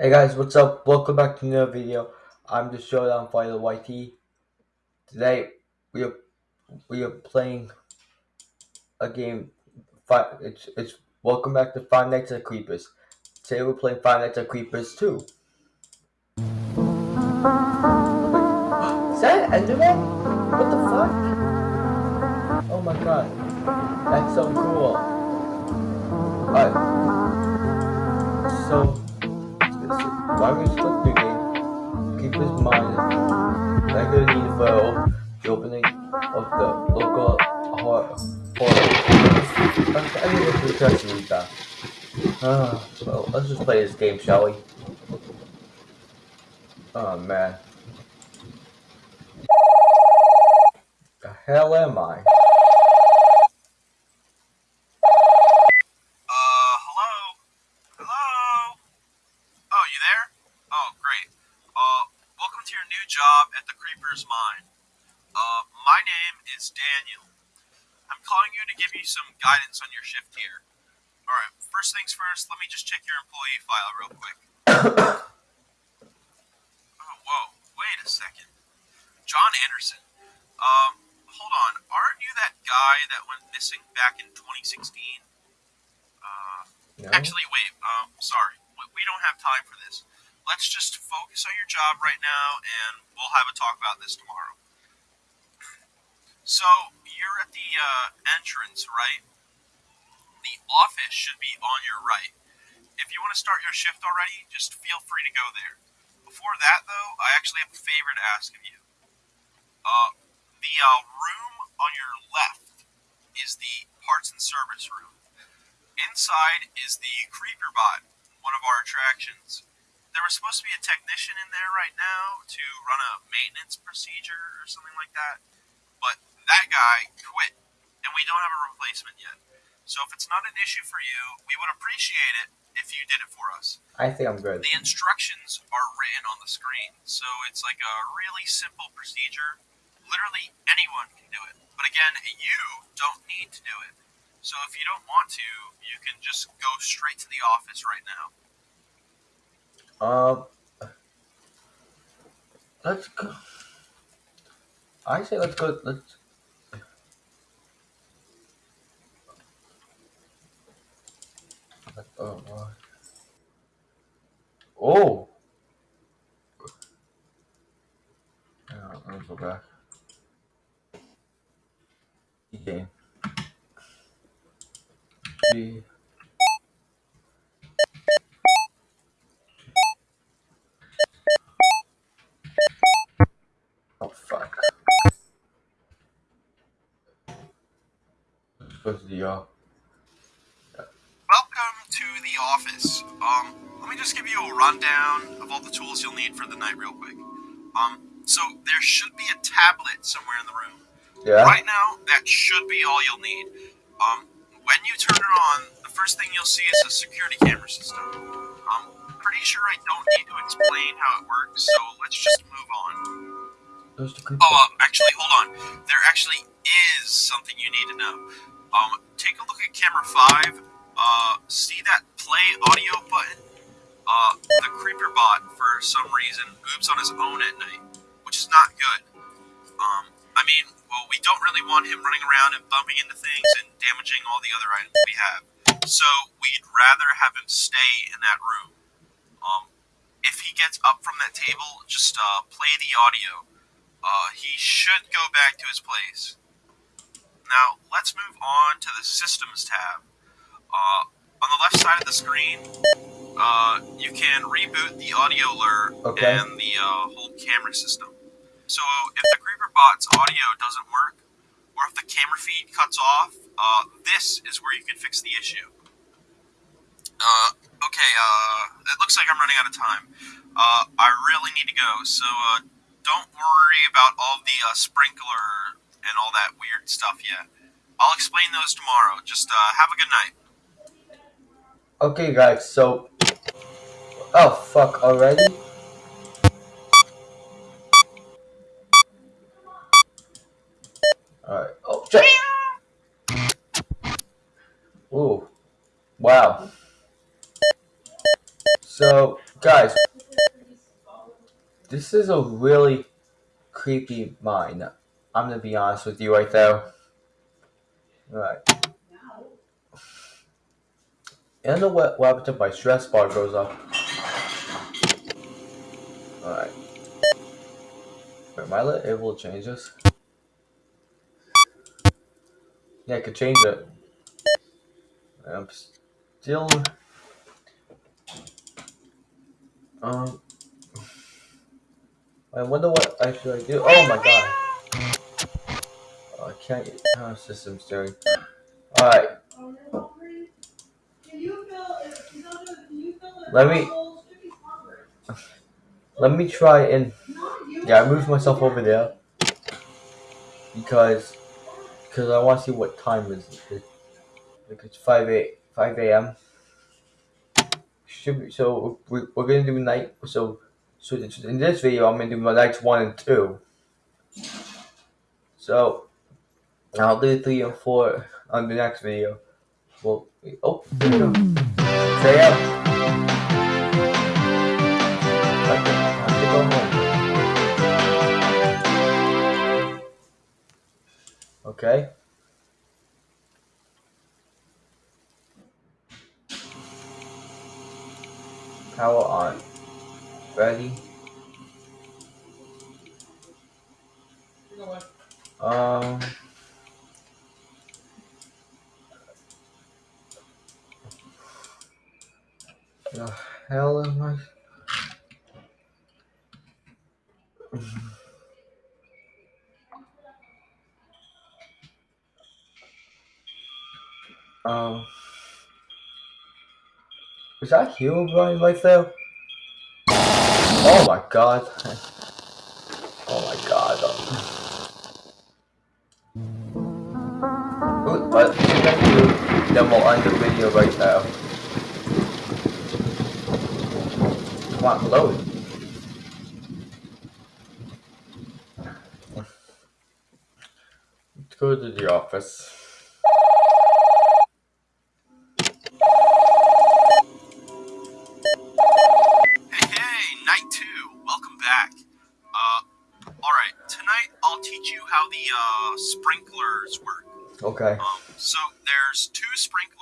Hey guys, what's up? Welcome back to another video. I'm the Showdown Fighter YT. Today we are we are playing a game. Five. It's it's welcome back to Five Nights at Creepers. Today we're playing Five Nights at Creepers 2. Wait, is that Enderman? What the fuck? Oh my god, that's so cool. Alright, so. Why we split the game? Keep this in mind. Regular need for the opening of the local horror. I mean, it's interesting that. Uh, well, let's just play this game, shall we? Oh man. The hell am I? Uh, hello? Hello? Oh, you there? Oh, great. Uh, welcome to your new job at the Creeper's Mine. Uh, my name is Daniel. I'm calling you to give you some guidance on your shift here. Alright, first things first, let me just check your employee file real quick. oh, whoa, wait a second. John Anderson. Um, hold on, aren't you that guy that went missing back in 2016? Uh, No? Actually, wait. Um, sorry. We don't have time for this. Let's just focus on your job right now, and we'll have a talk about this tomorrow. So you're at the uh, entrance, right? The office should be on your right. If you want to start your shift already, just feel free to go there. Before that, though, I actually have a favor to ask of you. Uh, the uh, room on your left is the parts and service room. Inside is the Creeper Bot, one of our attractions. There was supposed to be a technician in there right now to run a maintenance procedure or something like that, but that guy quit, and we don't have a replacement yet. So if it's not an issue for you, we would appreciate it if you did it for us. I think I'm good. The instructions are written on the screen, so it's like a really simple procedure. Literally anyone can do it. But again, you don't need to do it. So if you don't want to, you can just go straight to the office right now. Um, let's go. I say let's go. Let's. Oh. uh, Oh. Supposed to be uh, Welcome to the office. Um, let me just give you a rundown of all the tools you'll need for the night real quick. Um, so there should be a tablet somewhere in the room. yeah. Right now, that should be all you'll need. Um, when you turn it on, the first thing you'll see is a security camera system. I'm pretty sure I don't need to explain how it works, so let's just move on. Oh, uh, actually, hold on. There actually is something you need to know. Um, take a look at camera five. Uh, see that play audio button? Uh, the creeper bot, for some reason, moves on his own at night, which is not good. Um, I mean, well, we don't really want him running around and bumping into things and damaging all the other items we have. So we'd rather have him stay in that room. Um, if he gets up from that table, just uh, play the audio. Uh, he should go back to his place. Now, let's move on to the Systems tab. Uh, on the left side of the screen, uh, you can reboot the audio alert Okay. and the uh, whole camera system. So, if the Creeper bot's audio doesn't work, or if the camera feed cuts off, uh, this is where you can fix the issue. Uh, okay, uh, it looks like I'm running out of time. Uh, I really need to go, so, uh, don't worry about all the uh, sprinkler and all that weird stuff yet. I'll explain those tomorrow. Just uh, have a good night. Okay, guys. So. Oh fuck! Already. Alright. Oh! Ooh. Wow. So Guys, this is a really creepy mine. I'm gonna be honest with you right there. Alright. And the wet what happens if my stress bar goes up. Alright. Am I able to change this? Yeah, I could change it. I'm still... Um... I wonder what I should I do. Oh my god. Oh, I can't get oh, system steering. Alright. Let me let me try and yeah, I moved myself over there because because I want to see what time is it. Like it's five eight five a.m. Should be so we, we're gonna do night so so in this video I'm gonna do my nights one and two. So I'll do three and four on the next video. Well, oh, there we go. Stay up. Okay. Power on. Ready? Um. The hell am I? Um, is that Herobrine right there? Oh my god. Oh my god. Thank you. Then we'll end the video right now. Come on, load. Let's go to the office. Hey, night two. Welcome back. All right, tonight I'll teach you how the sprinklers work. Okay. Um, so there's two sprinklers.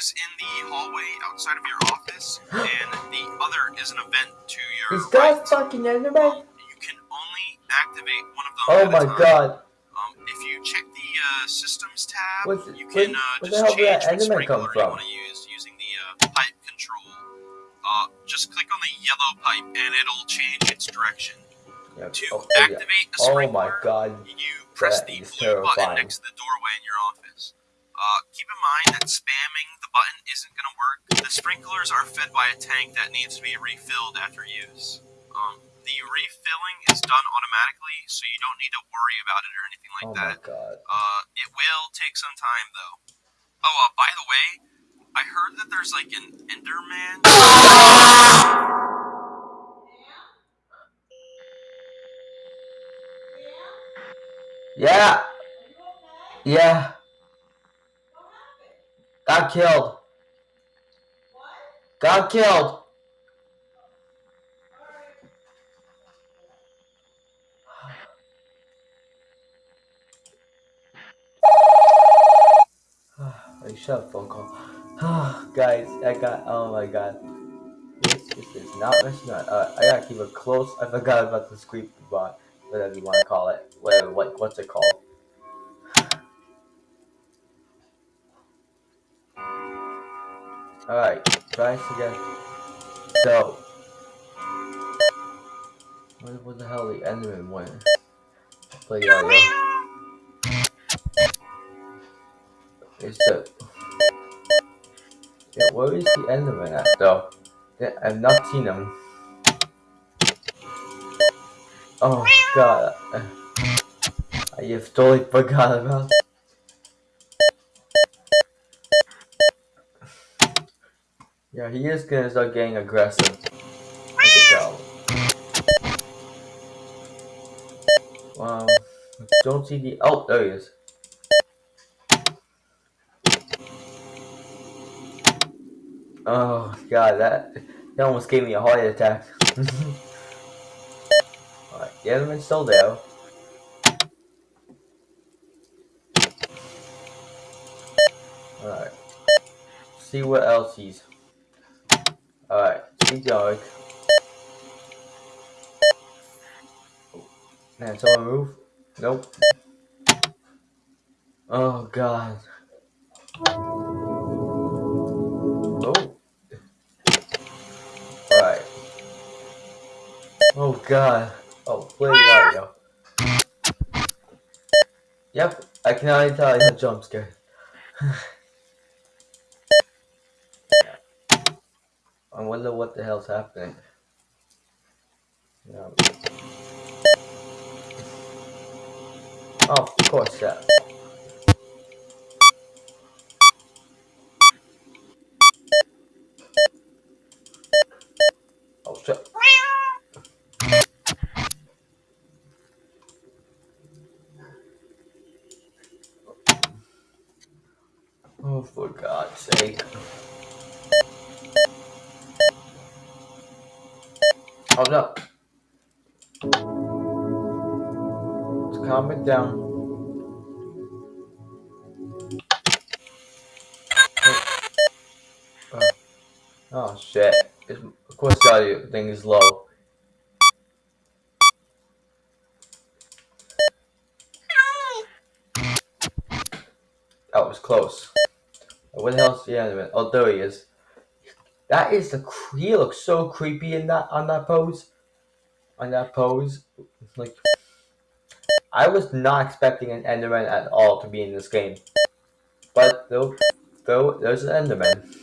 Is in the hallway outside of your office, and the other is an event to your Is that right. fucking anime? Um, you can only activate one of them. Oh at my god. Um, if you check the uh, systems tab, What's, you can uh, where the just hell did change that which sprinkler you from? want to use using the uh, pipe control. Uh, just click on the yellow pipe, and it'll change its direction. Yeah, To oh, yeah. activate a oh sprinkler, my god. you press That the blue button next to the doorway in your office. Uh, keep in mind that spamming the button isn't going to work. The sprinklers are fed by a tank that needs to be refilled after use. Um, the refilling is done automatically, so you don't need to worry about it or anything like Oh that. my god. Uh, it will take some time though. Oh, uh, by the way, I heard that there's like an Enderman. Yeah. Yeah. Got killed. What? Got killed. I shut up phone call. Guys, I got oh my god. This, this is not messing up. Uh, I gotta keep it close. I forgot about the squeak bot, whatever you want to call it. Whatever, what, what's it called? Alright, try this again. So, where the hell the Enderman went? Play audio. It's the. Yeah, where is the Enderman at though? Yeah, I've not seen him. Oh god. I have totally forgot about Yeah, he is gonna start getting aggressive. I. Wow. Don't see the. Oh, there he is. Oh god, that He almost gave me a heart attack. Alright, the Enderman's still there. Alright. See what else he's. Alright, see dark. Man, someone move? Nope. Oh god. Oh. Alright. Oh god. Oh, play audio. Yep, I can already tell you a jump scare. I wonder what the hell's happening. Yeah. Oh, of course, yeah. Oh, shit. Oh, for God's sake. Oh no. Let's calm it down. Oh, shit. It's, of course the audio thing is low. That was close. What the hell's the enemy? Oh, there he is. That is the. He looks so creepy in that on that pose. On that pose, like I was not expecting an Enderman at all to be in this game, but though, though there's an Enderman.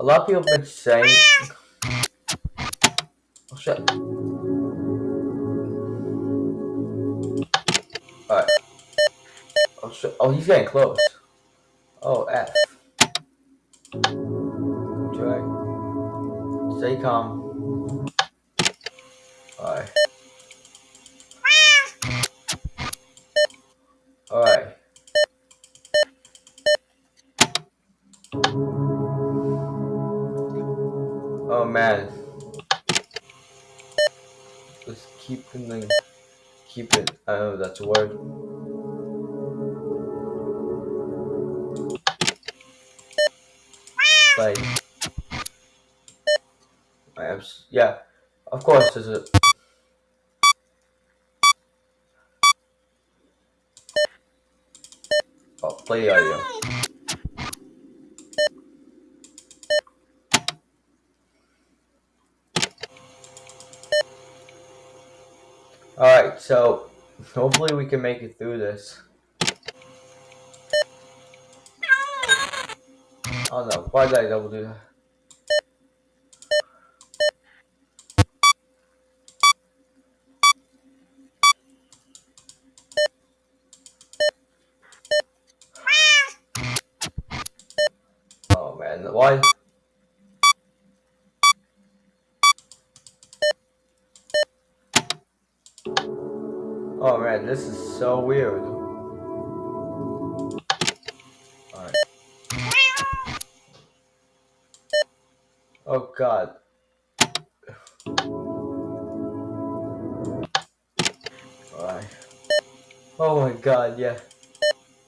A lot of people have been saying. Oh shit. Alright. Oh shit. Oh, he's getting close. Calm. Alright. Alright. Oh man. Let's keep the keep it. I know that's a word. Like Am yeah. Of course there's a Oh, play audio. Alright, so hopefully we can make it through this. Oh no, why did I double do that? Oh why? Oh man, this is so weird. Alright. Oh god. Alright. Oh my god, yeah.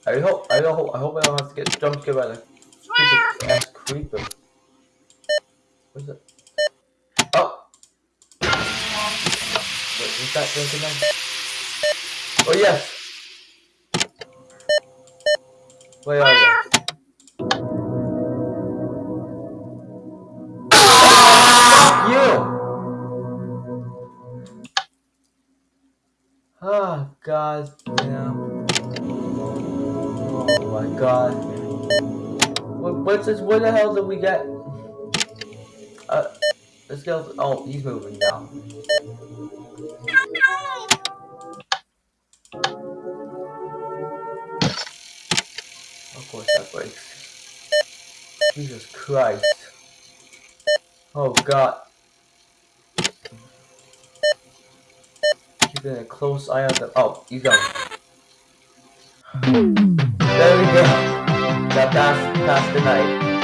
I hope I hope I hope I don't have to get jump scared by the creeper. What's it? Oh! Wait, that now? Oh yes! Where are? You! Oh god damn. Oh my god. What, what's this? What the hell did we get? Uh, this girl. Oh, he's moving now. Of course that breaks. Jesus Christ. Oh god. Keeping a close eye on the. Oh, he's gone. There we go. That that's, that's the night.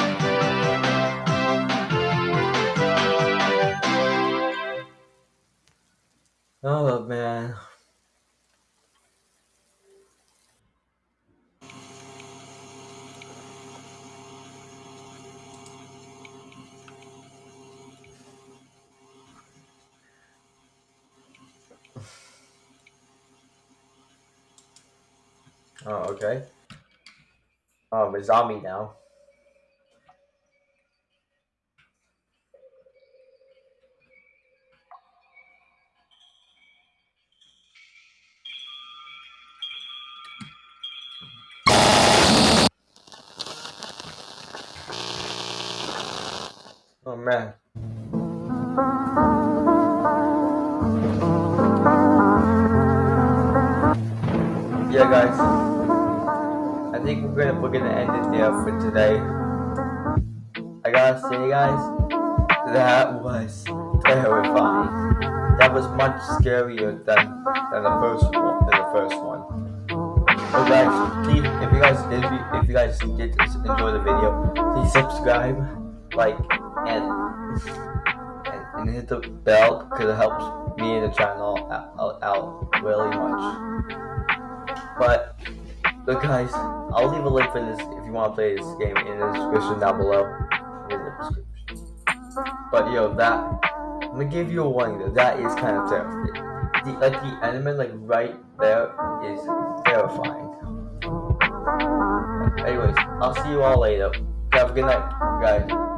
Oh man. Oh, okay. Oh, a zombie now. Oh man. Yeah guys. I think we're gonna we're gonna end it there for today. I gotta say guys, that was terrifying. That was much scarier than than the first one than the first one. So guys, please if you guys you, if you guys did enjoy the video, please subscribe, like, and and, and hit the bell because it helps me and the channel out, out, out really much. But look guys, I'll leave a link for this if you want to play this game in the description down below. In the description. But yo, that I'm gonna give you a warning though. That is kind of terrifying. The, like the enemy like right there is terrifying. Anyways, I'll see you all later. Have a good night, guys.